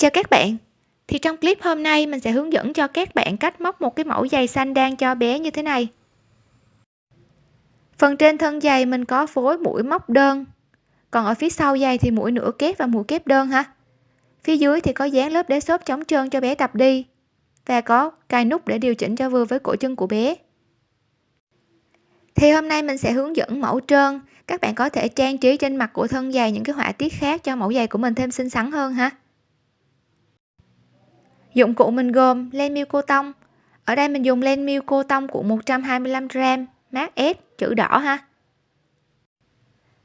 Chào các bạn. Thì trong clip hôm nay, mình sẽ hướng dẫn cho các bạn cách móc một cái mẫu giày xanh đan cho bé như thế này. Phần trên thân giày mình có phối mũi móc đơn. Còn ở phía sau giày thì mũi nửa kép và mũi kép đơn ha. Phía dưới thì có dán lớp đế xốp chống trơn cho bé tập đi. Và có cài nút để điều chỉnh cho vừa với cổ chân của bé. Thì hôm nay mình sẽ hướng dẫn mẫu trơn. Các bạn có thể trang trí trên mặt của thân giày những cái họa tiết khác cho mẫu giày của mình thêm xinh xắn hơn ha dụng cụ mình gồm len miêu cô tông. Ở đây mình dùng len miêu cô tông của 125g mát S, chữ đỏ ha.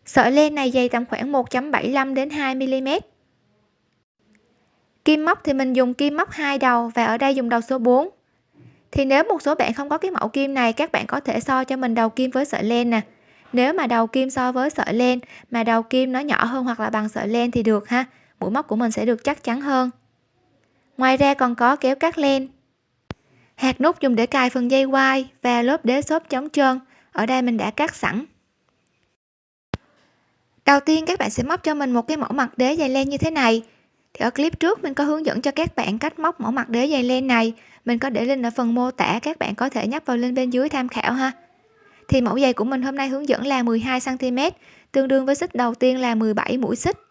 Sợi len này dày tầm khoảng 1.75 đến 2 mm kim móc thì mình dùng kim móc hai đầu và ở đây dùng đầu số 4 thì nếu một số bạn không có cái mẫu kim này, các bạn có thể so cho mình đầu kim với sợi len nè. Nếu mà đầu kim so với sợi len mà đầu kim nó nhỏ hơn hoặc là bằng sợi len thì được ha. Mũi móc của mình sẽ được chắc chắn hơn ngoài ra còn có kéo cắt len. Hạt nút dùng để cài phần dây quai và lớp đế xốp chống trơn. Ở đây mình đã cắt sẵn. Đầu tiên các bạn sẽ móc cho mình một cái mẫu mặt đế dày len như thế này. Thì ở clip trước mình có hướng dẫn cho các bạn cách móc mẫu mặt đế dày len này. Mình có để link ở phần mô tả, các bạn có thể nhấp vào link bên dưới tham khảo ha. Thì mẫu giày của mình hôm nay hướng dẫn là 12 cm tương đương với xích đầu tiên là 17 mũi xích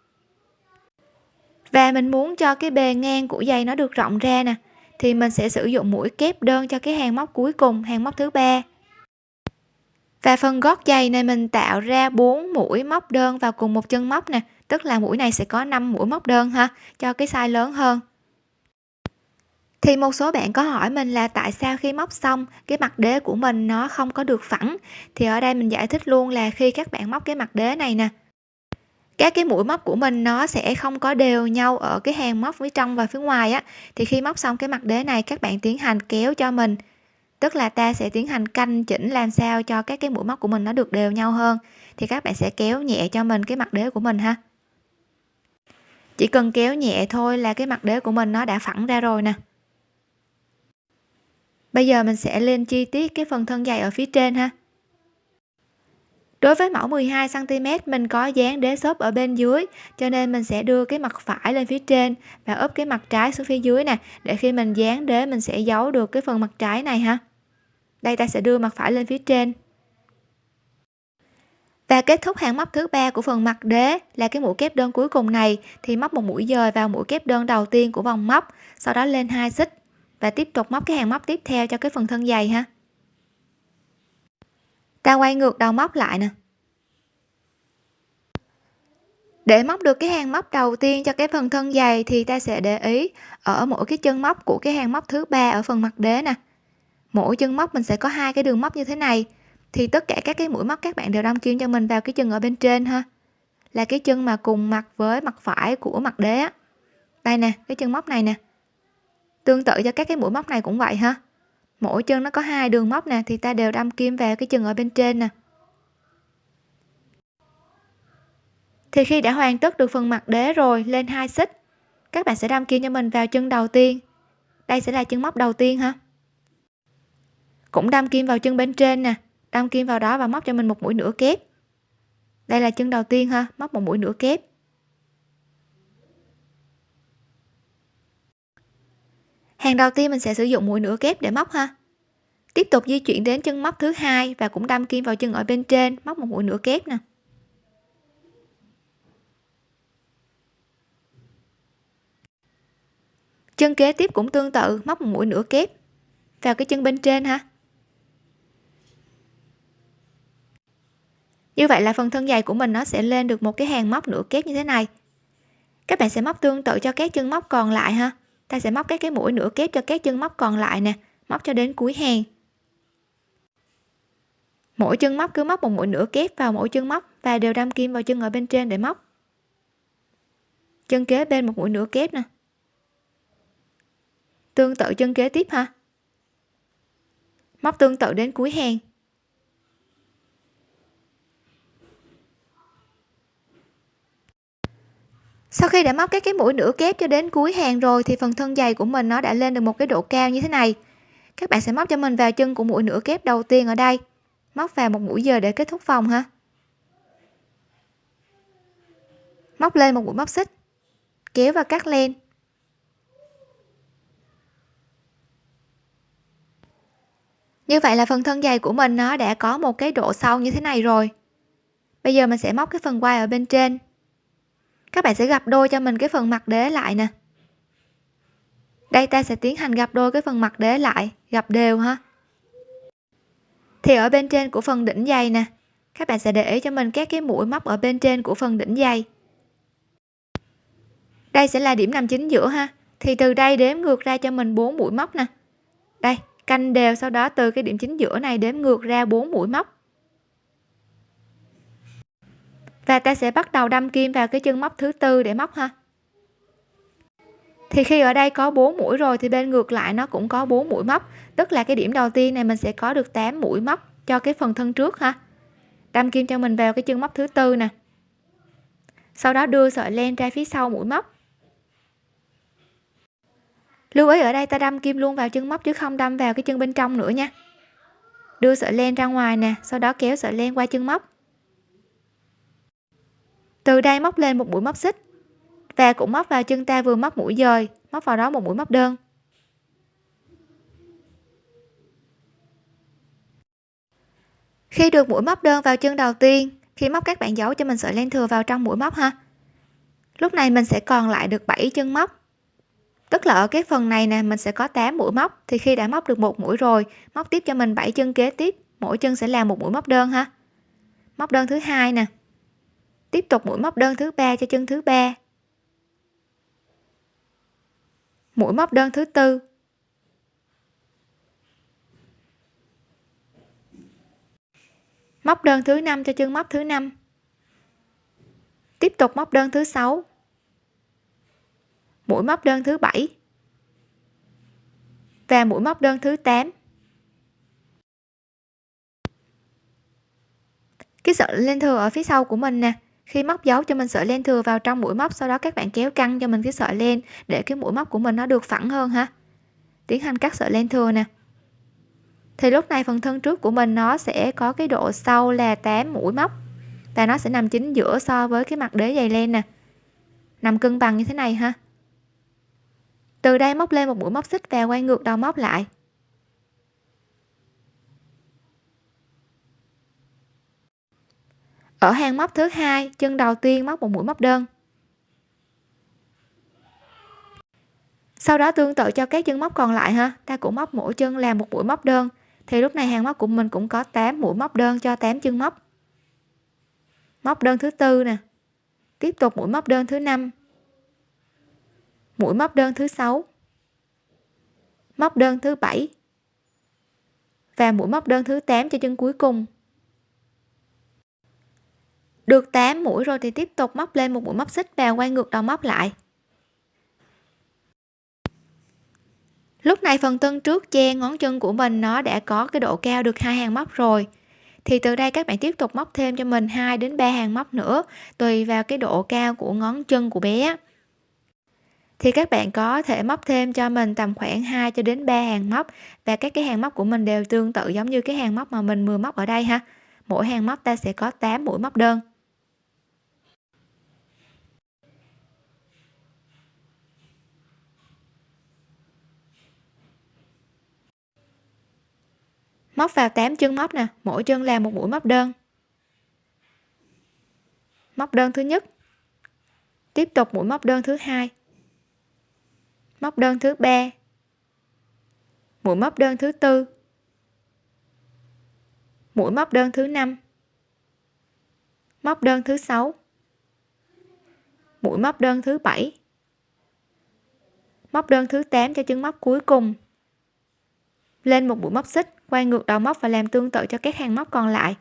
và mình muốn cho cái bề ngang của giày nó được rộng ra nè, thì mình sẽ sử dụng mũi kép đơn cho cái hàng móc cuối cùng, hàng móc thứ ba. Và phần gót giày này mình tạo ra 4 mũi móc đơn vào cùng một chân móc nè, tức là mũi này sẽ có 5 mũi móc đơn ha, cho cái size lớn hơn. Thì một số bạn có hỏi mình là tại sao khi móc xong, cái mặt đế của mình nó không có được phẳng? Thì ở đây mình giải thích luôn là khi các bạn móc cái mặt đế này nè các cái mũi móc của mình nó sẽ không có đều nhau ở cái hàng móc phía trong và phía ngoài á. Thì khi móc xong cái mặt đế này, các bạn tiến hành kéo cho mình. Tức là ta sẽ tiến hành canh chỉnh làm sao cho các cái mũi móc của mình nó được đều nhau hơn. Thì các bạn sẽ kéo nhẹ cho mình cái mặt đế của mình ha. Chỉ cần kéo nhẹ thôi là cái mặt đế của mình nó đã phẳng ra rồi nè. Bây giờ mình sẽ lên chi tiết cái phần thân dày ở phía trên ha đối với mẫu 12 cm mình có dán đế xốp ở bên dưới, cho nên mình sẽ đưa cái mặt phải lên phía trên và ốp cái mặt trái xuống phía dưới nè, để khi mình dán đế mình sẽ giấu được cái phần mặt trái này ha. Đây, ta sẽ đưa mặt phải lên phía trên. Và kết thúc hàng móc thứ ba của phần mặt đế là cái mũi kép đơn cuối cùng này, thì móc một mũi dời vào mũi kép đơn đầu tiên của vòng móc, sau đó lên hai xích và tiếp tục móc cái hàng móc tiếp theo cho cái phần thân dày ha ta quay ngược đầu móc lại nè. Để móc được cái hàng móc đầu tiên cho cái phần thân dày thì ta sẽ để ý ở mỗi cái chân móc của cái hàng móc thứ ba ở phần mặt đế nè. Mỗi chân móc mình sẽ có hai cái đường móc như thế này, thì tất cả các cái mũi móc các bạn đều đâm kim cho mình vào cái chân ở bên trên ha. Là cái chân mà cùng mặt với mặt phải của mặt đế á. Đây nè, cái chân móc này nè. Tương tự cho các cái mũi móc này cũng vậy ha mỗi chân nó có hai đường móc nè, thì ta đều đâm kim vào cái chân ở bên trên nè. Thì khi đã hoàn tất được phần mặt đế rồi, lên hai xích, các bạn sẽ đâm kim cho mình vào chân đầu tiên. Đây sẽ là chân móc đầu tiên ha. Cũng đâm kim vào chân bên trên nè, đâm kim vào đó và móc cho mình một mũi nửa kép. Đây là chân đầu tiên ha, móc một mũi nửa kép. Hàng đầu tiên mình sẽ sử dụng mũi nửa kép để móc ha. Tiếp tục di chuyển đến chân móc thứ hai và cũng đâm kim vào chân ở bên trên, móc một mũi nửa kép nè. Chân kế tiếp cũng tương tự, móc một mũi nửa kép vào cái chân bên trên ha. Như vậy là phần thân dày của mình nó sẽ lên được một cái hàng móc nửa kép như thế này. Các bạn sẽ móc tương tự cho các chân móc còn lại ha ta sẽ móc các cái mũi nửa kép cho các chân móc còn lại nè, móc cho đến cuối hàng. Mỗi chân móc cứ móc một mũi nửa kép vào mỗi chân móc và đều đâm kim vào chân ở bên trên để móc. Chân kế bên một mũi nửa kép nè. Tương tự chân kế tiếp ha. Móc tương tự đến cuối hàng. sau khi đã móc các cái mũi nửa kép cho đến cuối hàng rồi thì phần thân dày của mình nó đã lên được một cái độ cao như thế này. Các bạn sẽ móc cho mình vào chân của mũi nửa kép đầu tiên ở đây. Móc vào một mũi giờ để kết thúc vòng ha. Móc lên một mũi móc xích. Kéo và cắt len. Như vậy là phần thân dày của mình nó đã có một cái độ sâu như thế này rồi. Bây giờ mình sẽ móc cái phần quai ở bên trên các bạn sẽ gặp đôi cho mình cái phần mặt đế lại nè. Đây, ta sẽ tiến hành gặp đôi cái phần mặt đế lại, gặp đều ha. Thì ở bên trên của phần đỉnh dây nè, các bạn sẽ để ý cho mình các cái mũi móc ở bên trên của phần đỉnh dây. Đây sẽ là điểm nằm chính giữa ha. Thì từ đây đếm ngược ra cho mình 4 mũi móc nè. Đây, canh đều sau đó từ cái điểm chính giữa này đếm ngược ra 4 mũi móc. Và ta sẽ bắt đầu đâm kim vào cái chân móc thứ tư để móc ha. Thì khi ở đây có 4 mũi rồi thì bên ngược lại nó cũng có 4 mũi móc. Tức là cái điểm đầu tiên này mình sẽ có được 8 mũi móc cho cái phần thân trước ha. Đâm kim cho mình vào cái chân móc thứ tư nè. Sau đó đưa sợi len ra phía sau mũi móc. Lưu ý ở đây ta đâm kim luôn vào chân móc chứ không đâm vào cái chân bên trong nữa nha. Đưa sợi len ra ngoài nè, sau đó kéo sợi len qua chân móc từ đây móc lên một mũi móc xích và cũng móc vào chân ta vừa móc mũi dời, móc vào đó một mũi móc đơn. Khi được mũi móc đơn vào chân đầu tiên, khi móc các bạn giấu cho mình sợi len thừa vào trong mũi móc ha. Lúc này mình sẽ còn lại được 7 chân móc. Tức là ở cái phần này nè, mình sẽ có 8 mũi móc, thì khi đã móc được một mũi rồi, móc tiếp cho mình 7 chân kế tiếp, mỗi chân sẽ là một mũi móc đơn ha. Móc đơn thứ hai nè tiếp tục mũi móc đơn thứ ba cho chân thứ ba. Mũi móc đơn thứ tư. Móc đơn thứ năm cho chân móc thứ năm. Tiếp tục móc đơn thứ sáu. Mũi móc đơn thứ bảy. Và mũi móc đơn thứ 8 cái sợi len thừa ở phía sau của mình nè khi móc dấu cho mình sợi len thừa vào trong mũi móc, sau đó các bạn kéo căng cho mình cái sợi len để cái mũi móc của mình nó được phẳng hơn ha. Tiến hành cắt sợi len thừa nè. Thì lúc này phần thân trước của mình nó sẽ có cái độ sâu là 8 mũi móc và nó sẽ nằm chính giữa so với cái mặt đế dày len nè. Nằm cân bằng như thế này ha. Từ đây móc lên một mũi móc xích và quay ngược đầu móc lại. Ở hàng móc thứ hai, chân đầu tiên móc một mũi móc đơn. Sau đó tương tự cho các chân móc còn lại ha, ta cũng móc mỗi chân làm một mũi móc đơn. Thì lúc này hàng móc của mình cũng có 8 mũi móc đơn cho 8 chân móc. Móc đơn thứ tư nè, tiếp tục mũi móc đơn thứ năm, mũi móc đơn thứ sáu, móc đơn thứ bảy và mũi móc đơn thứ 8 cho chân cuối cùng được 8 mũi rồi thì tiếp tục móc lên một mũi móc xích và quay ngược đầu móc lại. Lúc này phần tân trước che ngón chân của mình nó đã có cái độ cao được hai hàng móc rồi. Thì từ đây các bạn tiếp tục móc thêm cho mình 2 đến 3 hàng móc nữa, tùy vào cái độ cao của ngón chân của bé. Thì các bạn có thể móc thêm cho mình tầm khoảng 2 cho đến 3 hàng móc và các cái hàng móc của mình đều tương tự giống như cái hàng móc mà mình vừa móc ở đây ha. Mỗi hàng móc ta sẽ có 8 mũi móc đơn. Móc vào 8 chân móc nè, mỗi chân làm một mũi móc đơn. Móc đơn thứ nhất. Tiếp tục mũi móc đơn thứ hai. Móc đơn thứ ba. Mũi móc đơn thứ tư. Mũi móc đơn thứ năm. Móc đơn thứ sáu. Mũi móc đơn thứ bảy. Móc đơn thứ 8 cho chân móc cuối cùng. Lên một mũi móc xích quay ngược đầu móc và làm tương tự cho các hàng móc còn lại.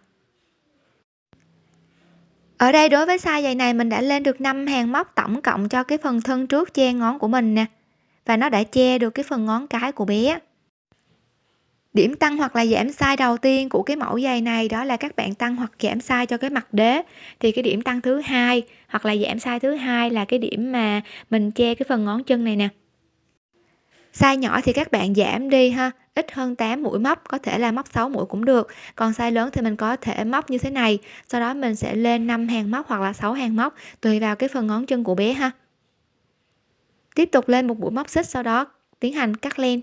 Ở đây đối với size giày này mình đã lên được 5 hàng móc tổng cộng cho cái phần thân trước che ngón của mình nè. Và nó đã che được cái phần ngón cái của bé. Điểm tăng hoặc là giảm size đầu tiên của cái mẫu giày này đó là các bạn tăng hoặc giảm size cho cái mặt đế. Thì cái điểm tăng thứ hai hoặc là giảm size thứ hai là cái điểm mà mình che cái phần ngón chân này nè size nhỏ thì các bạn giảm đi ha, ít hơn 8 mũi móc, có thể là móc 6 mũi cũng được. Còn size lớn thì mình có thể móc như thế này, sau đó mình sẽ lên 5 hàng móc hoặc là 6 hàng móc, tùy vào cái phần ngón chân của bé ha. Tiếp tục lên một mũi móc xích, sau đó tiến hành cắt len.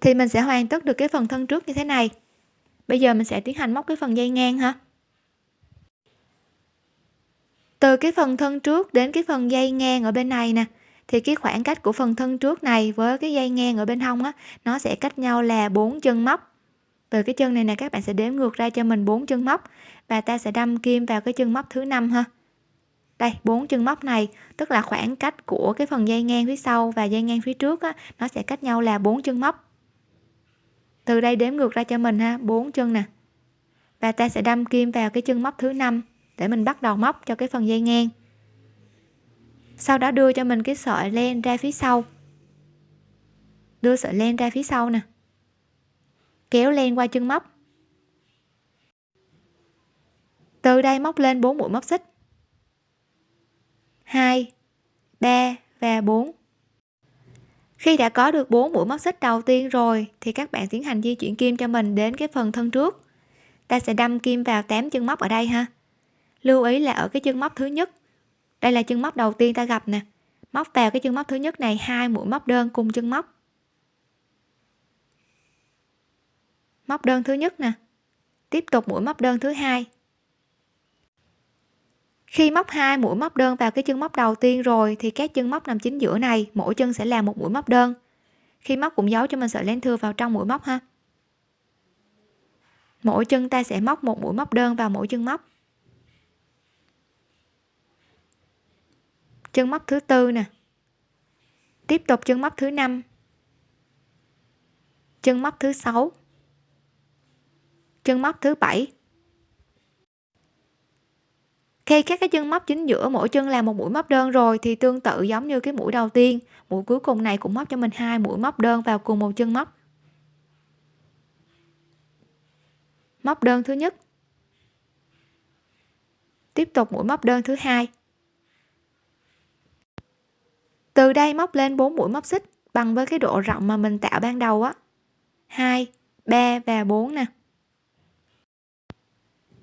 Thì mình sẽ hoàn tất được cái phần thân trước như thế này. Bây giờ mình sẽ tiến hành móc cái phần dây ngang ha từ cái phần thân trước đến cái phần dây ngang ở bên này nè thì cái khoảng cách của phần thân trước này với cái dây ngang ở bên hông á nó sẽ cách nhau là bốn chân móc. Từ cái chân này nè các bạn sẽ đếm ngược ra cho mình bốn chân móc. Và ta sẽ đâm kim vào cái chân móc thứ năm ha. Đây bốn chân móc này tức là khoảng cách của cái phần dây ngang phía sau và dây ngang phía trước á, nó sẽ cách nhau là bốn chân móc. Từ đây đếm ngược ra cho mình ha bốn chân nè. Và ta sẽ đâm kim vào cái chân móc thứ năm để mình bắt đầu móc cho cái phần dây ngang. Sau đó đưa cho mình cái sợi len ra phía sau. Đưa sợi len ra phía sau nè. Kéo len qua chân móc. Từ đây móc lên 4 mũi móc xích. 2 3 và 4 khi đã có được 4 mũi móc xích đầu tiên rồi, thì các bạn tiến hành di chuyển kim cho mình đến cái phần thân trước. Ta sẽ đâm kim vào 8 chân móc ở đây ha lưu ý là ở cái chân móc thứ nhất. Đây là chân móc đầu tiên ta gặp nè. Móc vào cái chân móc thứ nhất này, hai mũi móc đơn cùng chân móc. Móc đơn thứ nhất nè. Tiếp tục mũi móc đơn thứ hai. Khi móc hai mũi móc đơn vào cái chân móc đầu tiên rồi, thì các chân móc nằm chính giữa này, mỗi chân sẽ là một mũi móc đơn. Khi móc cũng giấu cho mình sợi len thừa vào trong mũi móc ha. Mỗi chân ta sẽ móc một mũi móc đơn vào mỗi chân móc. Chân móc thứ tư nè. Tiếp tục chân móc thứ năm. Chân móc thứ sáu. Chân móc thứ bảy. Khi các cái chân móc chính giữa mỗi chân là một mũi móc đơn rồi thì tương tự giống như cái mũi đầu tiên. Mũi cuối cùng này cũng móc cho mình hai mũi móc đơn vào cùng một chân móc. Móc đơn thứ nhất. Tiếp tục mũi móc đơn thứ hai từ đây móc lên 4 mũi móc xích bằng với cái độ rộng mà mình tạo ban đầu á. 2 3 và 4 nè.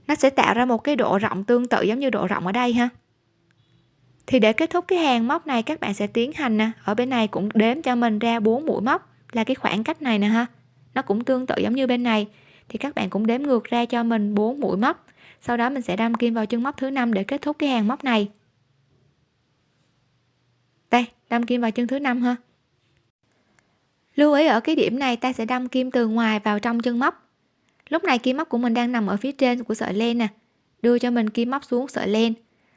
Nó sẽ tạo ra một cái độ rộng tương tự giống như độ rộng ở đây ha. Thì để kết thúc cái hàng móc này, các bạn sẽ tiến hành nè. Ở bên này cũng đếm cho mình ra 4 mũi móc là cái khoảng cách này nè ha. Nó cũng tương tự giống như bên này. Thì các bạn cũng đếm ngược ra cho mình 4 mũi móc. Sau đó mình sẽ đâm kim vào chân móc thứ năm để kết thúc cái hàng móc này đây, đâm kim vào chân thứ năm ha. Lưu ý ở cái điểm này ta sẽ đâm kim từ ngoài vào trong chân móc. Lúc này kim móc của mình đang nằm ở phía trên của sợi len nè. Đưa cho mình kim móc xuống sợi len.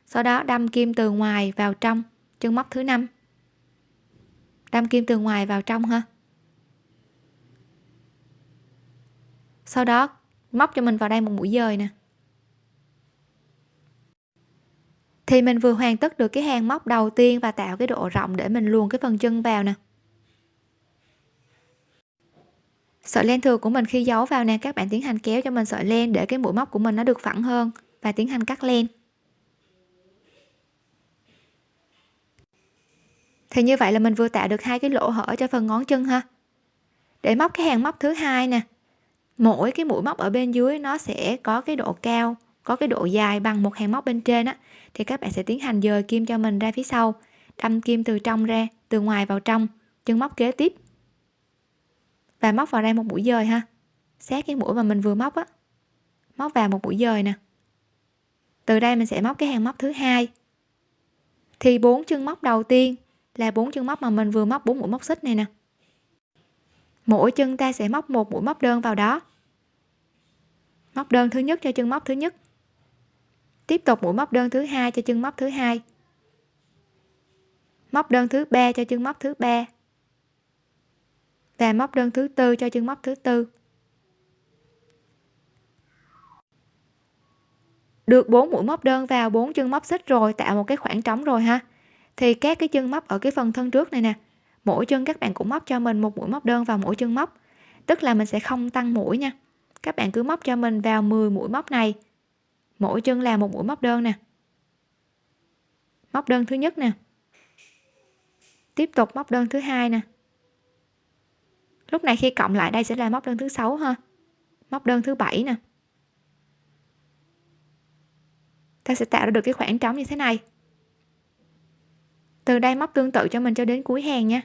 Sau đó đâm kim từ ngoài vào trong chân móc thứ năm. Đâm kim từ ngoài vào trong ha. Sau đó móc cho mình vào đây một mũi dời nè. Thì mình vừa hoàn tất được cái hàng móc đầu tiên và tạo cái độ rộng để mình luồn cái phần chân vào nè. Sợi len thừa của mình khi giấu vào nè, các bạn tiến hành kéo cho mình sợi len để cái mũi móc của mình nó được phẳng hơn và tiến hành cắt len. Thì như vậy là mình vừa tạo được hai cái lỗ hở cho phần ngón chân ha. Để móc cái hàng móc thứ hai nè, mỗi cái mũi móc ở bên dưới nó sẽ có cái độ cao có cái độ dài bằng một hàng móc bên trên á, thì các bạn sẽ tiến hành dời kim cho mình ra phía sau. Đâm kim từ trong ra, từ ngoài vào trong, chân móc kế tiếp. Và móc vào đây một mũi dời ha. Sát cái mũi mà mình vừa móc á. Móc vào một mũi dời nè. Từ đây mình sẽ móc cái hàng móc thứ hai. Thì bốn chân móc đầu tiên là bốn chân móc mà mình vừa móc bốn mũi móc xích này nè. Mỗi chân ta sẽ móc một mũi móc đơn vào đó. Móc đơn thứ nhất cho chân móc thứ nhất tiếp tục mũi móc đơn thứ hai cho chân móc thứ hai. Móc đơn thứ ba cho chân móc thứ ba. Và móc đơn thứ tư cho chân móc thứ tư. Được bốn mũi móc đơn vào bốn chân móc xích rồi, tạo một cái khoảng trống rồi ha. Thì các cái chân móc ở cái phần thân trước này nè, mỗi chân các bạn cũng móc cho mình một mũi móc đơn vào mỗi chân móc. Tức là mình sẽ không tăng mũi nha. Các bạn cứ móc cho mình vào 10 mũi móc này mỗi chân là một mũi móc đơn nè. Móc đơn thứ nhất nè. Tiếp tục móc đơn thứ hai nè. Lúc này khi cộng lại đây sẽ là móc đơn thứ sáu ha. Móc đơn thứ bảy nè. Ta sẽ tạo ra được cái khoảng trống như thế này. Từ đây móc tương tự cho mình cho đến cuối hàng nha.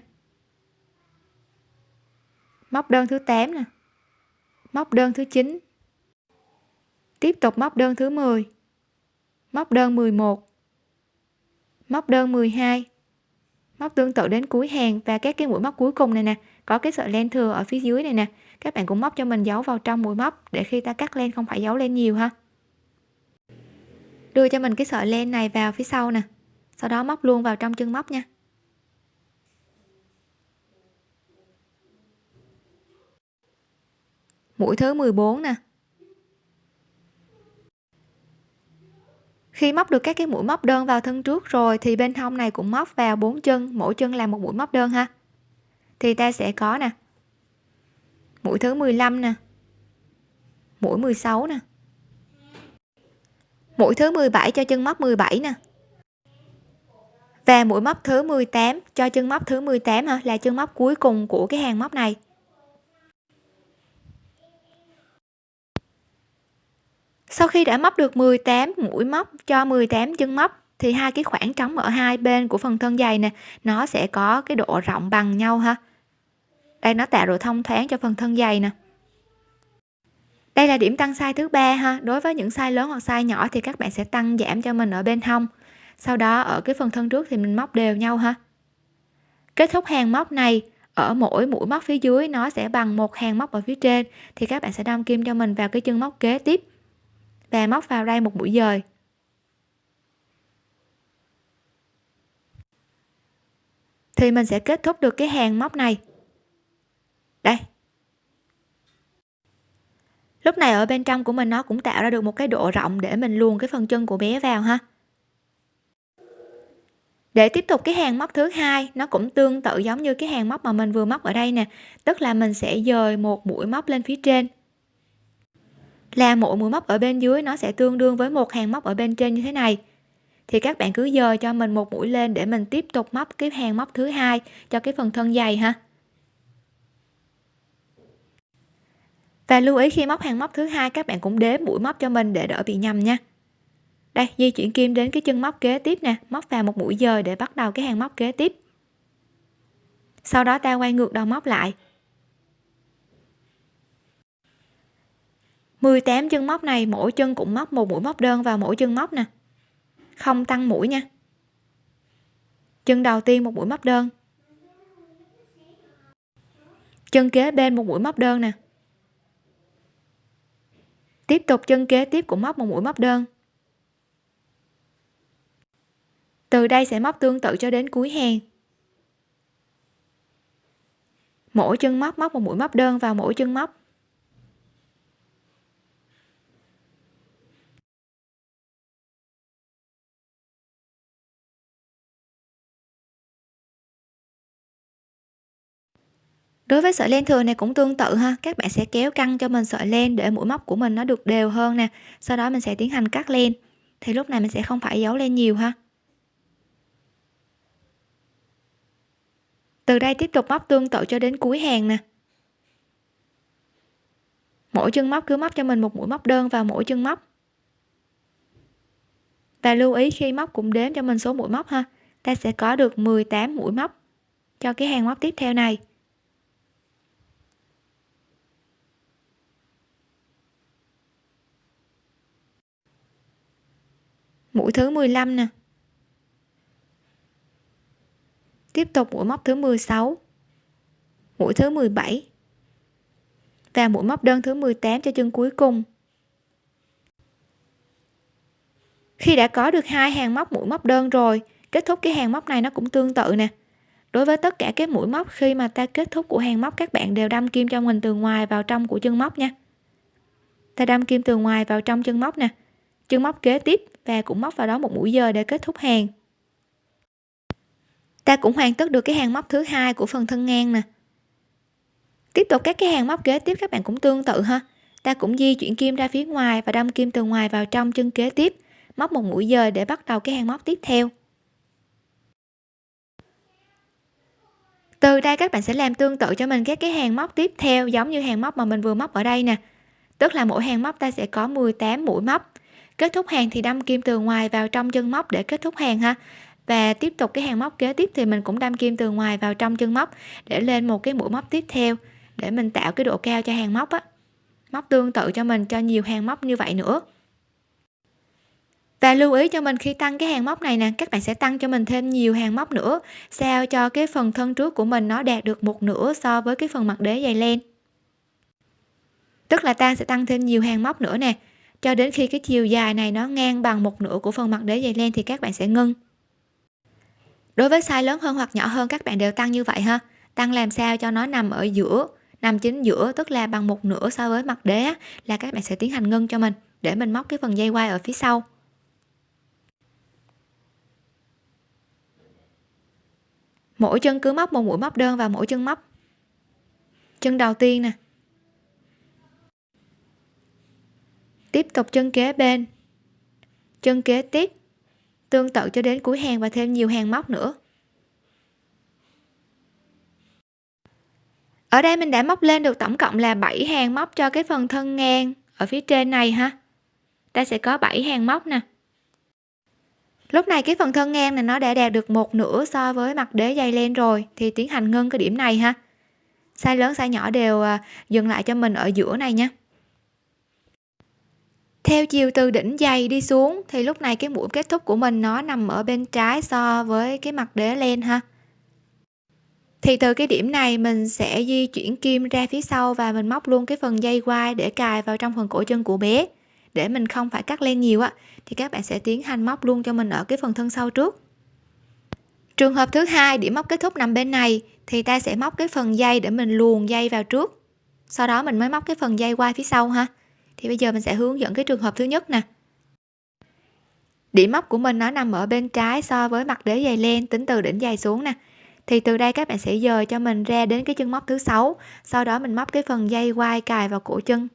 Móc đơn thứ 8 nè. Móc đơn thứ 9 tiếp tục móc đơn thứ 10 móc đơn 11 móc đơn 12 móc tương tự đến cuối hàng và các cái mũi móc cuối cùng này nè. Có cái sợi len thừa ở phía dưới này nè. Các bạn cũng móc cho mình giấu vào trong mũi móc để khi ta cắt len không phải giấu len nhiều ha. Đưa cho mình cái sợi len này vào phía sau nè. Sau đó móc luôn vào trong chân móc nha. Mũi thứ 14 nè. Khi móc được các cái mũi móc đơn vào thân trước rồi thì bên hông này cũng móc vào bốn chân, mỗi chân là một mũi móc đơn ha. Thì ta sẽ có nè, mũi thứ 15 nè, mũi 16 nè, mũi thứ 17 cho chân móc 17 nè, và mũi móc thứ 18 cho chân móc thứ 18 ha là chân móc cuối cùng của cái hàng móc này. Sau khi đã móc được 18 mũi móc cho 18 chân móc, thì hai cái khoảng trống ở hai bên của phần thân dày nè, nó sẽ có cái độ rộng bằng nhau ha. Đây, nó tạo độ thông thoáng cho phần thân dày nè. Đây là điểm tăng size thứ ba ha. Đối với những size lớn hoặc size nhỏ thì các bạn sẽ tăng giảm cho mình ở bên hông. Sau đó, ở cái phần thân trước thì mình móc đều nhau ha. Kết thúc hàng móc này, ở mỗi mũi móc phía dưới nó sẽ bằng một hàng móc ở phía trên, thì các bạn sẽ đâm kim cho mình vào cái chân móc kế tiếp và móc vào đây một mũi dời. Thì mình sẽ kết thúc được cái hàng móc này. Đây. Lúc này ở bên trong của mình nó cũng tạo ra được một cái độ rộng để mình luồn cái phần chân của bé vào ha. Để tiếp tục cái hàng móc thứ hai, nó cũng tương tự giống như cái hàng móc mà mình vừa móc ở đây nè. Tức là mình sẽ dời một mũi móc lên phía trên là mỗi mũi móc ở bên dưới, nó sẽ tương đương với một hàng móc ở bên trên như thế này. Thì các bạn cứ dời cho mình một mũi lên để mình tiếp tục móc cái hàng móc thứ hai cho cái phần thân dày ha. Và lưu ý khi móc hàng móc thứ hai, các bạn cũng đếm mũi móc cho mình để đỡ bị nhầm nha. Đây, di chuyển kim đến cái chân móc kế tiếp nè, móc vào một mũi dời để bắt đầu cái hàng móc kế tiếp. Sau đó ta quay ngược đầu móc lại. 18 chân móc này, mỗi chân cũng móc một mũi móc đơn vào mỗi chân móc nè. Không tăng mũi nha. Chân đầu tiên một mũi móc đơn. Chân kế bên một mũi móc đơn nè. Tiếp tục chân kế tiếp cũng móc một mũi móc đơn. Từ đây sẽ móc tương tự cho đến cuối hàng. Mỗi chân móc móc một mũi móc đơn vào mỗi chân móc. Đối với sợi len thừa này cũng tương tự ha, các bạn sẽ kéo căng cho mình sợi len để mũi móc của mình nó được đều hơn nè, sau đó mình sẽ tiến hành cắt len. Thì lúc này mình sẽ không phải giấu len nhiều ha. Từ đây tiếp tục móc tương tự cho đến cuối hàng nè. Mỗi chân móc cứ móc cho mình một mũi móc đơn vào mỗi chân móc. Và lưu ý khi móc cũng đếm cho mình số mũi móc ha, ta sẽ có được 18 mũi móc cho cái hàng móc tiếp theo này. Mũi thứ 15 nè. Tiếp tục mũi móc thứ 16 mũi thứ 17 và mũi móc đơn thứ 18 cho chân cuối cùng. Khi đã có được hai hàng móc mũi móc đơn rồi, kết thúc cái hàng móc này nó cũng tương tự nè. Đối với tất cả các mũi móc, khi mà ta kết thúc của hàng móc, các bạn đều đâm kim cho mình từ ngoài vào trong của chân móc nha. Ta đâm kim từ ngoài vào trong chân móc nè chân móc kế tiếp và cũng móc vào đó một mũi dời để kết thúc hàng. Ta cũng hoàn tất được cái hàng móc thứ hai của phần thân ngang nè. Tiếp tục các cái hàng móc kế tiếp các bạn cũng tương tự ha. Ta cũng di chuyển kim ra phía ngoài và đâm kim từ ngoài vào trong chân kế tiếp, móc một mũi dời để bắt đầu cái hàng móc tiếp theo. Từ đây các bạn sẽ làm tương tự cho mình các cái hàng móc tiếp theo giống như hàng móc mà mình vừa móc ở đây nè. Tức là mỗi hàng móc ta sẽ có 18 mũi móc kết thúc hàng thì đâm kim từ ngoài vào trong chân móc để kết thúc hàng ha. Và tiếp tục cái hàng móc kế tiếp thì mình cũng đâm kim từ ngoài vào trong chân móc để lên một cái mũi móc tiếp theo để mình tạo cái độ cao cho hàng móc á. Móc tương tự cho mình, cho nhiều hàng móc như vậy nữa. Và lưu ý cho mình khi tăng cái hàng móc này nè, các bạn sẽ tăng cho mình thêm nhiều hàng móc nữa, sao cho cái phần thân trước của mình nó đạt được một nửa so với cái phần mặt đế dày len. Tức là ta sẽ tăng thêm nhiều hàng móc nữa nè cho đến khi cái chiều dài này nó ngang bằng một nửa của phần mặt đế dày len thì các bạn sẽ ngưng. Đối với size lớn hơn hoặc nhỏ hơn, các bạn đều tăng như vậy ha. Tăng làm sao cho nó nằm ở giữa, nằm chính giữa, tức là bằng một nửa so với mặt đế là các bạn sẽ tiến hành ngưng cho mình, để mình móc cái phần dây quai ở phía sau. Mỗi chân cứ móc một mũi móc đơn vào mỗi chân móc. Chân đầu tiên nè tiếp tục chân kế bên. Chân kế tiếp, tương tự cho đến cuối hàng và thêm nhiều hàng móc nữa. Ở đây mình đã móc lên được tổng cộng là 7 hàng móc cho cái phần thân ngang ở phía trên này ha. Ta sẽ có 7 hàng móc nè. Lúc này cái phần thân ngang này nó đã đạt được một nửa so với mặt đế dây len rồi, thì tiến hành ngưng cái điểm này ha. Size lớn, size nhỏ đều à, dừng lại cho mình ở giữa này nha theo chiều từ đỉnh dày đi xuống, thì lúc này cái mũi kết thúc của mình nó nằm ở bên trái so với cái mặt đế len ha. Thì từ cái điểm này mình sẽ di chuyển kim ra phía sau và mình móc luôn cái phần dây quai để cài vào trong phần cổ chân của bé, để mình không phải cắt len nhiều á. Thì các bạn sẽ tiến hành móc luôn cho mình ở cái phần thân sau trước. Trường hợp thứ hai, điểm móc kết thúc nằm bên này, thì ta sẽ móc cái phần dây để mình luồn dây vào trước. Sau đó mình mới móc cái phần dây quai phía sau ha thì bây giờ mình sẽ hướng dẫn cái trường hợp thứ nhất nè. Điểm móc của mình nó nằm ở bên trái so với mặt đế giày len tính từ đỉnh giày xuống nè. Thì từ đây các bạn sẽ dời cho mình ra đến cái chân móc thứ sáu, sau đó mình móc cái phần dây quai cài vào cổ chân.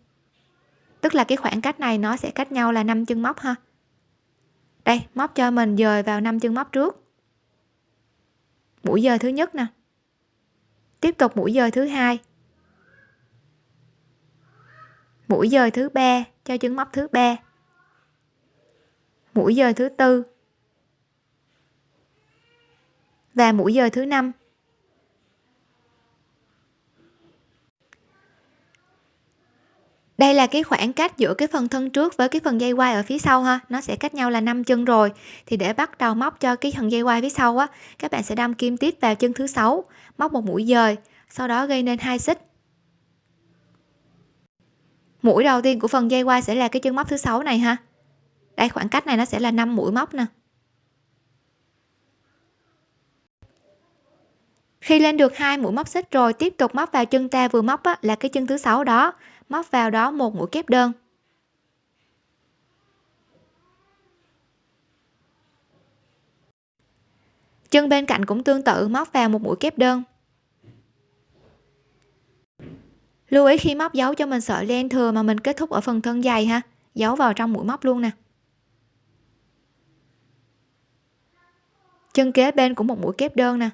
Tức là cái khoảng cách này nó sẽ cách nhau là 5 chân móc ha. Đây, móc cho mình dời vào 5 chân móc trước. Mũi dời thứ nhất nè. Tiếp tục mũi dời thứ hai mũi dời thứ ba cho chân móc thứ ba. Mũi dời thứ tư. Và mũi dời thứ năm. Đây là cái khoảng cách giữa cái phần thân trước với cái phần dây quai ở phía sau ha. Nó sẽ cách nhau là 5 chân rồi. Thì để bắt đầu móc cho cái phần dây quai phía sau á, các bạn sẽ đâm kim tiếp vào chân thứ sáu, móc một mũi dời, sau đó gây nên hai xích mũi đầu tiên của phần dây quai sẽ là cái chân móc thứ sáu này ha. Đây khoảng cách này nó sẽ là 5 mũi móc nè. Khi lên được hai mũi móc xích rồi tiếp tục móc vào chân ta vừa móc á, là cái chân thứ sáu đó. Móc vào đó một mũi kép đơn. Chân bên cạnh cũng tương tự móc vào một mũi kép đơn. Lưu ý khi móc dấu cho mình sợi len thừa mà mình kết thúc ở phần thân dày ha. Giấu vào trong mũi móc luôn nè. Chân kế bên cũng một mũi kép đơn nè.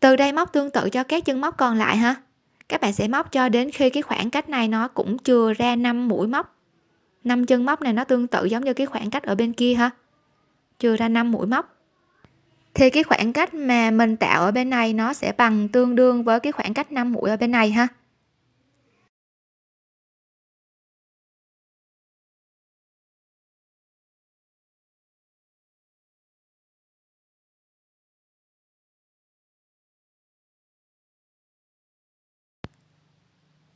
Từ đây móc tương tự cho các chân móc còn lại ha. Các bạn sẽ móc cho đến khi cái khoảng cách này nó cũng chừa ra 5 mũi móc. 5 chân móc này nó tương tự giống như cái khoảng cách ở bên kia ha. Chừa ra 5 mũi móc thì cái khoảng cách mà mình tạo ở bên này nó sẽ bằng tương đương với cái khoảng cách 5 mũi ở bên này ha?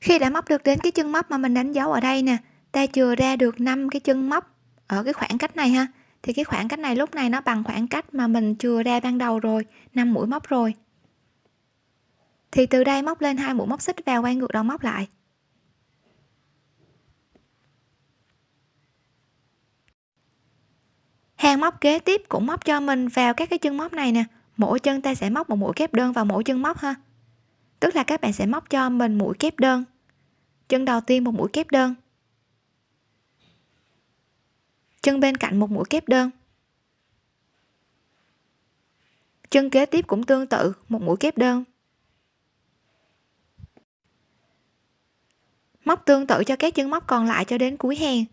Khi đã móc được đến cái chân móc mà mình đánh dấu ở đây nè, ta chừa ra được 5 cái chân móc ở cái khoảng cách này ha? Thì cái khoảng cách này lúc này nó bằng khoảng cách mà mình chừa ra ban đầu rồi 5 mũi móc rồi. Thì từ đây móc lên hai mũi móc xích vào quay ngược đầu móc lại. Hàng móc kế tiếp cũng móc cho mình vào các cái chân móc này nè. Mỗi chân ta sẽ móc một mũi kép đơn vào mỗi chân móc ha. Tức là các bạn sẽ móc cho mình mũi kép đơn. Chân đầu tiên một mũi kép đơn chân bên cạnh một mũi kép đơn. Chân kế tiếp cũng tương tự, một mũi kép đơn. Móc tương tự cho các chân móc còn lại cho đến cuối hàng.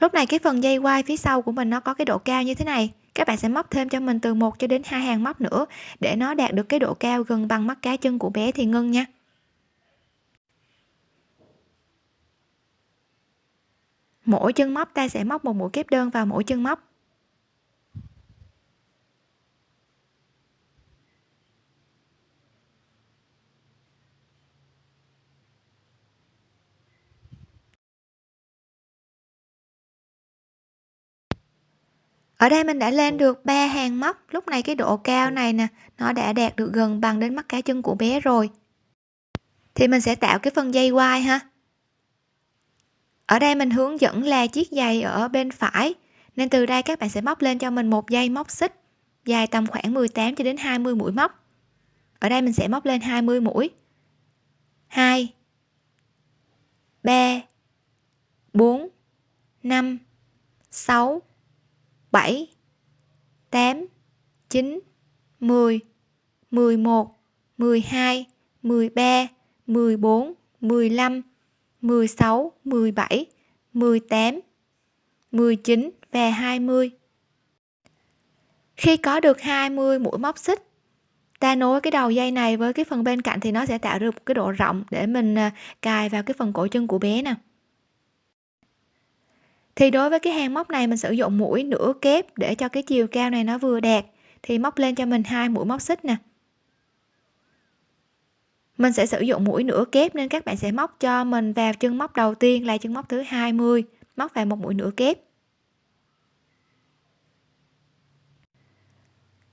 Lúc này cái phần dây quai phía sau của mình nó có cái độ cao như thế này. Các bạn sẽ móc thêm cho mình từ 1 cho đến hai hàng móc nữa để nó đạt được cái độ cao gần bằng mắt cá chân của bé thì ngưng nha. Mỗi chân móc, ta sẽ móc một mũi kép đơn vào mỗi chân móc. Ở đây mình đã lên được ba hàng móc. Lúc này cái độ cao này nè, nó đã đạt được gần bằng đến mắt cá chân của bé rồi. Thì mình sẽ tạo cái phần dây quai ha ở đây mình hướng dẫn là chiếc giày ở bên phải. Nên từ đây các bạn sẽ móc lên cho mình một dây móc xích, dài tầm khoảng 18 cho đến 20 mũi móc. Ở đây mình sẽ móc lên 20 mũi. 2 3 4 5 6 7 8 9 10 11 12 13 14 15 16 17 18 19 và 20 khi có được 20 mũi móc xích, ta nối cái đầu dây này với cái phần bên cạnh thì nó sẽ tạo được một cái độ rộng để mình à, cài vào cái phần cổ chân của bé nè. Thì đối với cái hàng móc này mình sử dụng mũi nửa kép để cho cái chiều cao này nó vừa đạt, thì móc lên cho mình hai mũi móc xích nè mình sẽ sử dụng mũi nửa kép nên các bạn sẽ móc cho mình vào chân móc đầu tiên là chân móc thứ 20 móc vào một mũi nửa kép.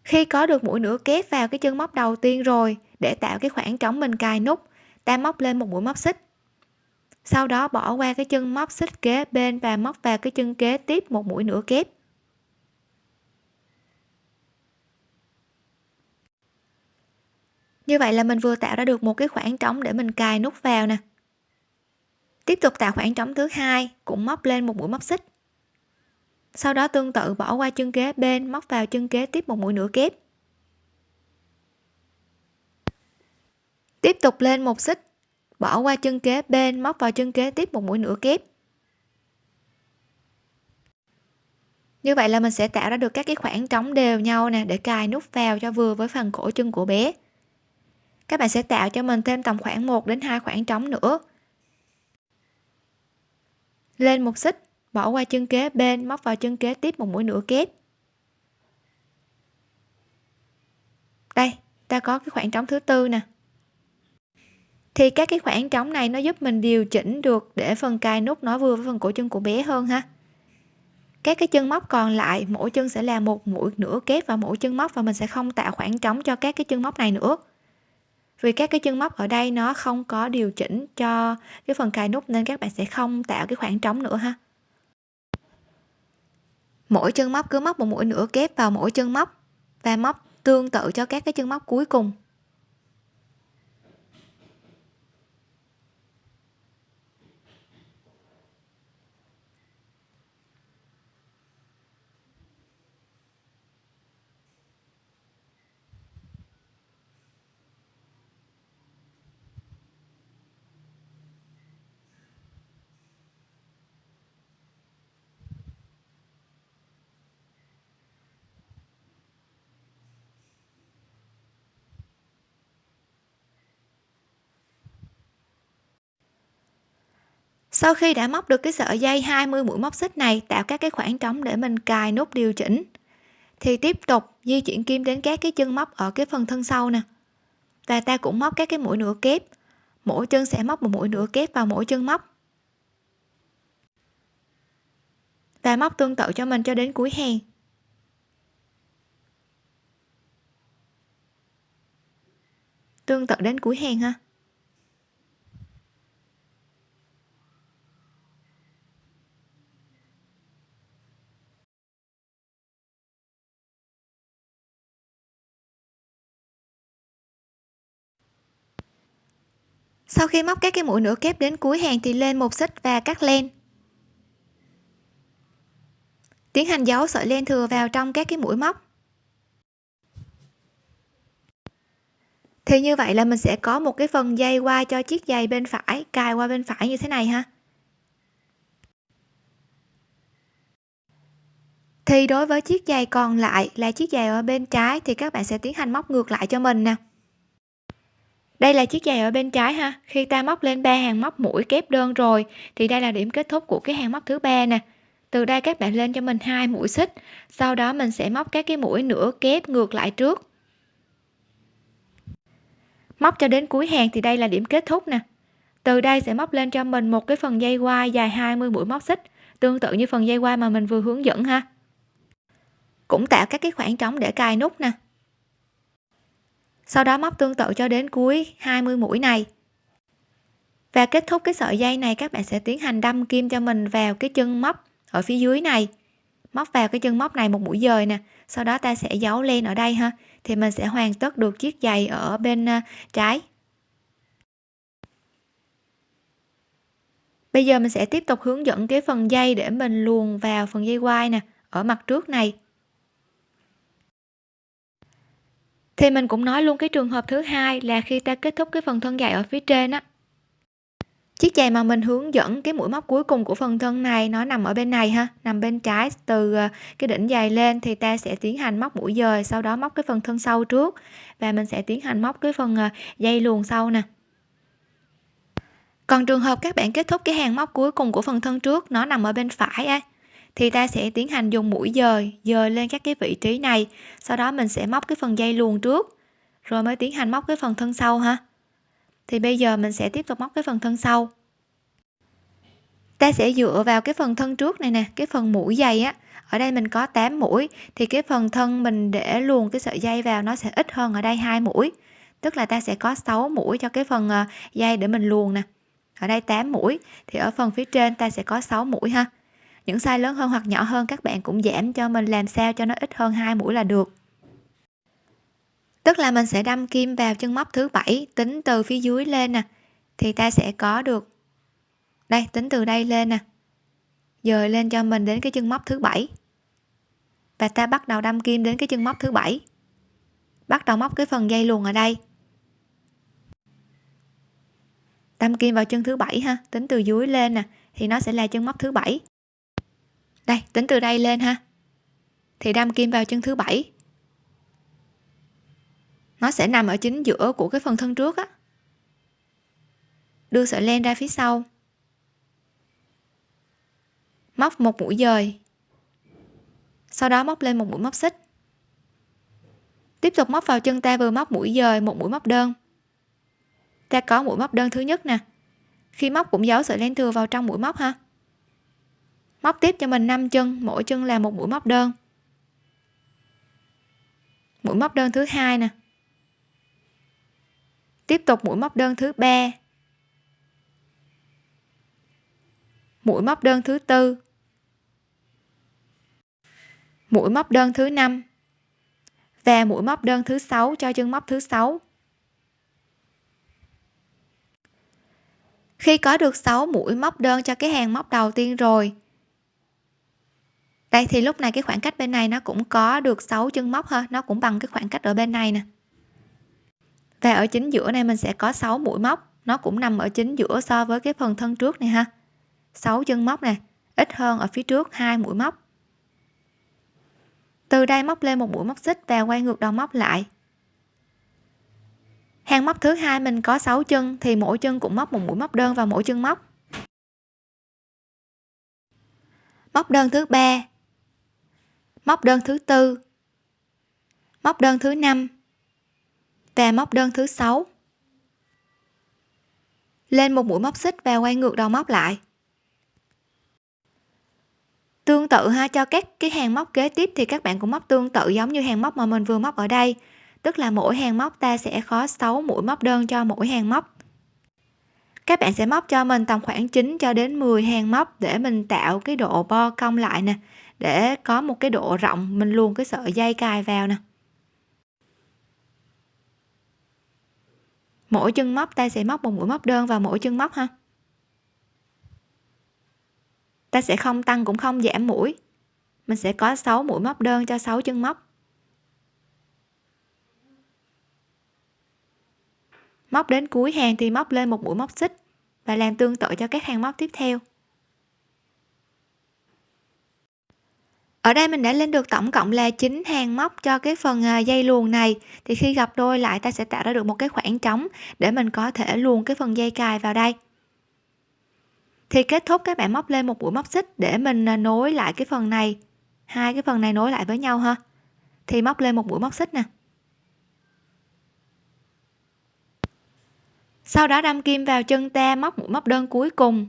Khi có được mũi nửa kép vào cái chân móc đầu tiên rồi, để tạo cái khoảng trống mình cài nút, ta móc lên một mũi móc xích. Sau đó bỏ qua cái chân móc xích kế bên và móc vào cái chân kế tiếp một mũi nửa kép. Như vậy là mình vừa tạo ra được một cái khoảng trống để mình cài nút vào nè. Tiếp tục tạo khoảng trống thứ hai, cũng móc lên một mũi móc xích. Sau đó tương tự bỏ qua chân kế bên, móc vào chân kế tiếp một mũi nửa kép. Tiếp tục lên một xích, bỏ qua chân kế bên, móc vào chân kế tiếp một mũi nửa kép. Như vậy là mình sẽ tạo ra được các cái khoảng trống đều nhau nè, để cài nút vào cho vừa với phần cổ chân của bé các bạn sẽ tạo cho mình thêm tầm khoảng 1 đến 2 khoảng trống nữa. Lên một xích, bỏ qua chân kế bên, móc vào chân kế tiếp một mũi nửa kép. Đây, ta có cái khoảng trống thứ tư nè. Thì các cái khoảng trống này nó giúp mình điều chỉnh được để phần cài nút nó vừa với phần cổ chân của bé hơn ha. Các cái chân móc còn lại, mỗi chân sẽ là một mũi nửa kép vào mỗi chân móc và mình sẽ không tạo khoảng trống cho các cái chân móc này nữa vì các cái chân móc ở đây nó không có điều chỉnh cho cái phần cài nút nên các bạn sẽ không tạo cái khoảng trống nữa ha. Mỗi chân móc cứ móc một mũi nửa kép vào mỗi chân móc và móc tương tự cho các cái chân móc cuối cùng. Sau khi đã móc được cái sợi dây 20 mũi móc xích này, tạo các cái khoảng trống để mình cài nút điều chỉnh. Thì tiếp tục di chuyển kim đến các cái chân móc ở cái phần thân sau nè. Và ta cũng móc các cái mũi nửa kép. Mỗi chân sẽ móc một mũi nửa kép vào mỗi chân móc. Và móc tương tự cho mình cho đến cuối hàng. Tương tự đến cuối hàng ha. Sau khi móc các cái mũi nửa kép đến cuối hàng thì lên một xích và cắt len. Tiến hành giấu sợi len thừa vào trong các cái mũi móc. Thì như vậy là mình sẽ có một cái phần dây qua cho chiếc giày bên phải, cài qua bên phải như thế này ha. Thì đối với chiếc giày còn lại là chiếc giày ở bên trái thì các bạn sẽ tiến hành móc ngược lại cho mình nè đây là chiếc giày ở bên trái ha. Khi ta móc lên ba hàng móc mũi kép đơn rồi, thì đây là điểm kết thúc của cái hàng móc thứ ba nè. Từ đây các bạn lên cho mình hai mũi xích, sau đó mình sẽ móc các cái mũi nửa kép ngược lại trước. Móc cho đến cuối hàng thì đây là điểm kết thúc nè. Từ đây sẽ móc lên cho mình một cái phần dây quai dài 20 mũi móc xích, tương tự như phần dây quai mà mình vừa hướng dẫn ha. Cũng tạo các cái khoảng trống để cài nút nè sau đó móc tương tự cho đến cuối 20 mũi này. Và kết thúc cái sợi dây này, các bạn sẽ tiến hành đâm kim cho mình vào cái chân móc ở phía dưới này. Móc vào cái chân móc này một mũi dời nè, sau đó ta sẽ giấu len ở đây ha, thì mình sẽ hoàn tất được chiếc giày ở bên ờ, trái. Bây giờ mình sẽ tiếp tục hướng dẫn cái phần dây để mình luồn vào phần dây quai nè, ở mặt trước này. Thì mình cũng nói luôn cái trường hợp thứ hai là khi ta kết thúc cái phần thân dài ở phía trên á. Chiếc giày mà mình hướng dẫn cái mũi móc cuối cùng của phần thân này, nó nằm ở bên này ha, nằm bên trái từ ờ, cái đỉnh giày lên thì ta sẽ tiến hành móc mũi dời, sau đó móc cái phần thân sau trước và mình sẽ tiến hành móc cái phần ờ, dây luồn sau nè. Còn trường hợp các bạn kết thúc cái hàng móc cuối cùng của phần thân trước, nó nằm ở bên phải á thì ta sẽ tiến hành dùng mũi dời dời lên các cái vị trí này. Sau đó mình sẽ móc cái phần dây luồn trước, rồi mới tiến hành móc cái phần thân sau ha. Thì bây giờ mình sẽ tiếp tục móc cái phần thân sau. Ta sẽ dựa vào cái phần thân trước này nè, cái phần mũi dày á. Ở đây mình có 8 mũi, thì cái phần thân mình để luồn cái sợi dây vào nó sẽ ít hơn ở đây hai mũi. Tức là ta sẽ có 6 mũi cho cái phần ờ, dây để mình luồn nè. Ở đây 8 mũi, thì ở phần phía trên ta sẽ có 6 mũi ha những size lớn hơn hoặc nhỏ hơn, các bạn cũng giảm cho mình làm sao cho nó ít hơn hai mũi là được. Tức là mình sẽ đâm kim vào chân móc thứ bảy, tính từ phía dưới lên nè, thì ta sẽ có được. Đây, tính từ đây lên nè, dời lên cho mình đến cái chân móc thứ bảy. Và ta bắt đầu đâm kim đến cái chân móc thứ bảy. Bắt đầu móc cái phần dây luồn ở đây. Đâm kim vào chân thứ bảy ha, tính từ dưới lên nè, thì nó sẽ là chân móc thứ bảy đây, tính từ đây lên ha. Thì đâm kim vào chân thứ bảy. Nó sẽ nằm ở chính giữa của cái phần thân trước á. Đưa sợi len ra phía sau. Móc một mũi dời. Sau đó móc lên một mũi móc xích. Tiếp tục móc vào chân ta vừa móc mũi dời, một mũi móc đơn. Ta có mũi móc đơn thứ nhất nè. Khi móc cũng giấu sợi len thừa vào trong mũi móc ha móc tiếp cho mình 5 chân, mỗi chân là một mũi móc đơn. Mũi móc đơn thứ hai nè. Tiếp tục mũi móc đơn thứ ba. Mũi móc đơn thứ tư. Mũi móc đơn thứ năm. Và mũi móc đơn thứ sáu cho chân móc thứ sáu. Khi có được 6 mũi móc đơn cho cái hàng móc đầu tiên rồi đây, thì lúc này cái khoảng cách bên này nó cũng có được 6 chân móc ha. Nó cũng bằng cái khoảng cách ở bên này nè. Và ở chính giữa này mình sẽ có 6 mũi móc. Nó cũng nằm ở chính giữa so với cái phần thân trước này ha. 6 chân móc này ít hơn ở phía trước hai mũi móc. Từ đây móc lên một mũi móc xích và quay ngược đầu móc lại. Hàng móc thứ hai mình có 6 chân, thì mỗi chân cũng móc một mũi móc đơn vào mỗi chân móc. Móc đơn thứ ba móc đơn thứ tư. Móc đơn thứ năm và móc đơn thứ sáu. Lên một mũi móc xích và quay ngược đầu móc lại. Tương tự ha, cho các cái hàng móc kế tiếp thì các bạn cũng móc tương tự giống như hàng móc mà mình vừa móc ở đây. Tức là mỗi hàng móc ta sẽ có 6 mũi móc đơn cho mỗi hàng móc. Các bạn sẽ móc cho mình tầm khoảng 9 cho đến 10 hàng móc để mình tạo cái độ bo cong lại nè để có một cái độ rộng, mình luôn cái sợi dây cài vào nè. Mỗi chân móc, ta sẽ móc một mũi móc đơn vào mỗi chân móc ha. Ta sẽ không tăng cũng không giảm mũi. Mình sẽ có 6 mũi móc đơn cho 6 chân móc. Móc đến cuối hàng thì móc lên một mũi móc xích và làm tương tự cho các hàng móc tiếp theo. Ở đây mình đã lên được tổng cộng là 9 hàng móc cho cái phần à, dây luồn này. Thì khi gặp đôi lại ta sẽ tạo ra được một cái khoảng trống để mình có thể luồn cái phần dây cài vào đây. Thì kết thúc các bạn móc lên một mũi móc xích để mình à, nối lại cái phần này. Hai cái phần này nối lại với nhau ha. Thì móc lên một mũi móc xích nè. Sau đó đâm kim vào chân ta móc mũi móc đơn cuối cùng.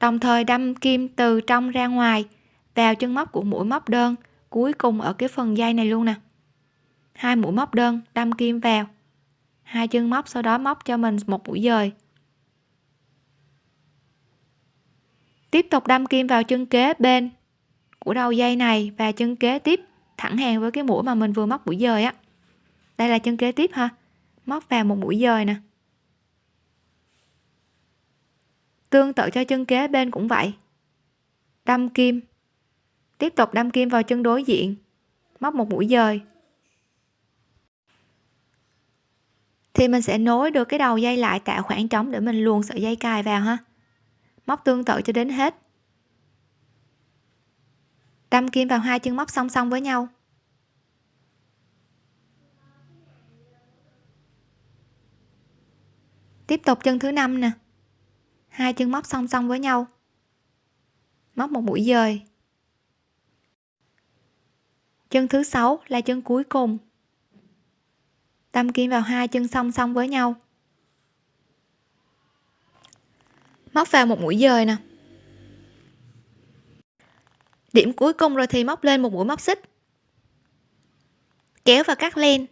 Đồng thời đâm kim từ trong ra ngoài vào chân móc của mũi móc đơn, cuối cùng ở cái phần dây này luôn nè. Hai mũi móc đơn, đâm kim vào. Hai chân móc sau đó móc cho mình một mũi dời. Tiếp tục đâm kim vào chân kế bên của đầu dây này và chân kế tiếp thẳng hàng với cái mũi mà mình vừa móc mũi dời á. Đây là chân kế tiếp ha. Móc vào một mũi dời nè. Tương tự cho chân kế bên cũng vậy. Đâm kim tiếp tục đâm kim vào chân đối diện. Móc một mũi dời. Thì mình sẽ nối được cái đầu dây lại tạo khoảng trống để mình luồn sợi dây cài vào ha. Móc tương tự cho đến hết. Đâm kim vào hai chân móc song song với nhau. Tiếp tục chân thứ năm nè. Hai chân móc song song với nhau. Móc một mũi dời chân thứ sáu là chân cuối cùng. Đâm kim vào hai chân song song với nhau. Móc vào một mũi dời nè. Điểm cuối cùng rồi thì móc lên một mũi móc xích. Kéo và cắt len.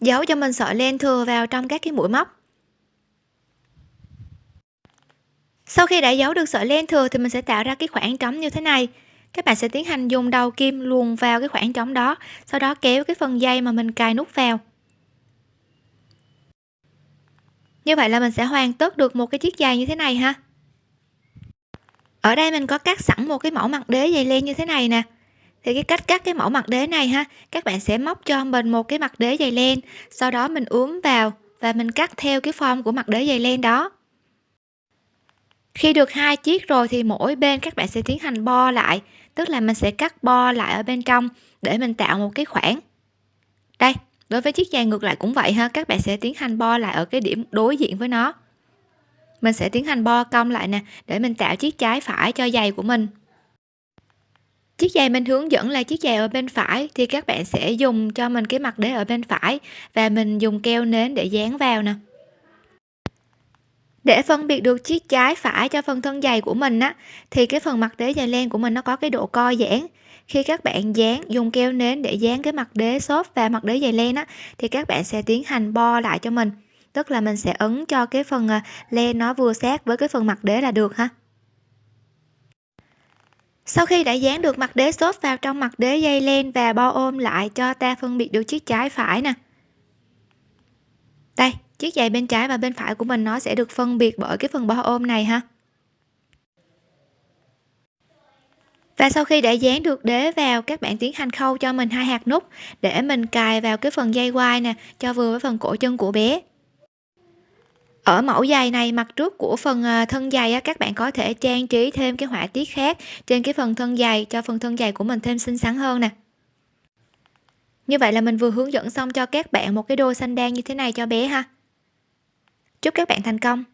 Giấu cho mình sợi len thừa vào trong các cái mũi móc. Sau khi đã giấu được sợi len thừa thì mình sẽ tạo ra cái khoảng trống như thế này các bạn sẽ tiến hành dùng đầu kim luồn vào cái khoảng trống đó, sau đó kéo cái phần dây mà mình cài nút vào. Như vậy là mình sẽ hoàn tất được một cái chiếc giày như thế này ha. Ở đây mình có cắt sẵn một cái mẫu mặt đế dày len như thế này nè. Thì cái cách cắt cái mẫu mặt đế này ha, các bạn sẽ móc cho mình một cái mặt đế dày len, sau đó mình ướm vào và mình cắt theo cái form của mặt đế dày len đó. Khi được hai chiếc rồi thì mỗi bên các bạn sẽ tiến hành bo lại tức là mình sẽ cắt bo lại ở bên trong để mình tạo một cái khoảng. Đây, đối với chiếc giày ngược lại cũng vậy ha, các bạn sẽ tiến hành bo lại ở cái điểm đối diện với nó. Mình sẽ tiến hành bo cong lại nè, để mình tạo chiếc trái phải cho giày của mình. Chiếc giày mình hướng dẫn là chiếc giày ở bên phải, thì các bạn sẽ dùng cho mình cái mặt đế ở bên phải và mình dùng keo nến để dán vào nè để phân biệt được chiếc trái phải cho phần thân dày của mình á, thì cái phần mặt đế dày len của mình nó có cái độ co giãn. Khi các bạn dán, dùng keo nến để dán cái mặt đế xốp và mặt đế dày len á, thì các bạn sẽ tiến hành bo lại cho mình. Tức là mình sẽ ấn cho cái phần à, len nó vừa sát với cái phần mặt đế là được ha. Sau khi đã dán được mặt đế xốp vào trong mặt đế dây len và bo ôm lại cho ta phân biệt được chiếc trái phải nè. Đây chiếc giày bên trái và bên phải của mình nó sẽ được phân biệt bởi cái phần bao ôm này ha. Và sau khi đã dán được đế vào các bạn tiến hành khâu cho mình hai hạt nút để mình cài vào cái phần dây quai nè cho vừa với phần cổ chân của bé. Ở mẫu giày này mặt trước của phần à, thân giày á, các bạn có thể trang trí thêm cái họa tiết khác trên cái phần thân giày cho phần thân giày của mình thêm xinh xắn hơn nè. Như vậy là mình vừa hướng dẫn xong cho các bạn một cái đôi xanh đan như thế này cho bé ha chúc các bạn thành công.